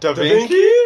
Tá tá da Vinci?